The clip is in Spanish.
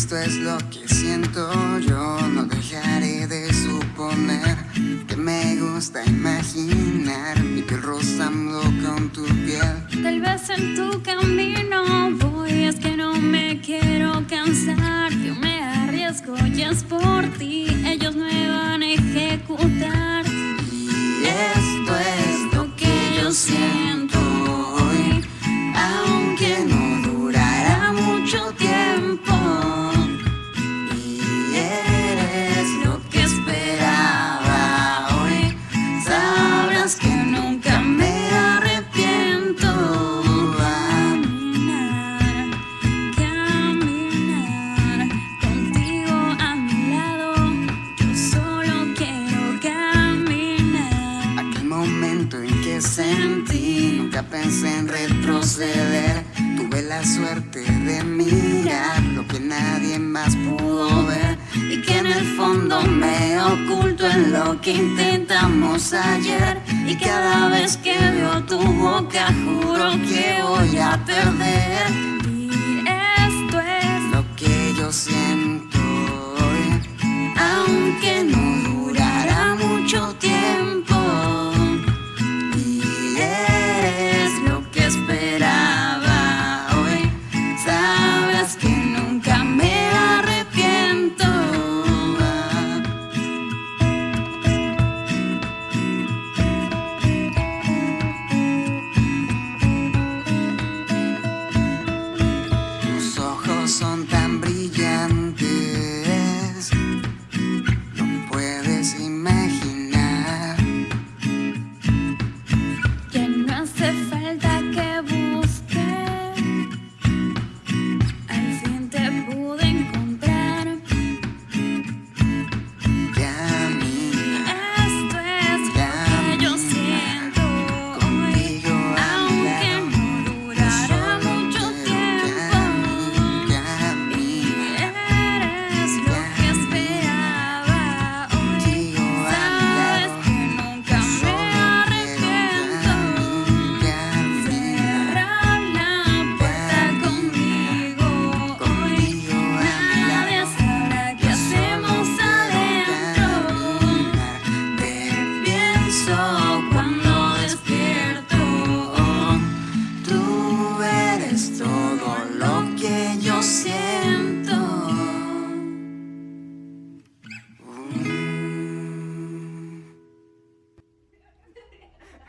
Esto es lo que siento yo, no dejaré de suponer que me gusta imaginar mi piel rozando con tu piel. Tal vez en tu camino voy, es que no me quiero cansar. pensé en retroceder. Tuve la suerte de mirar lo que nadie más pudo ver y que en el fondo me oculto en lo que intentamos ayer. Y cada vez que veo tu boca juro que voy a perder.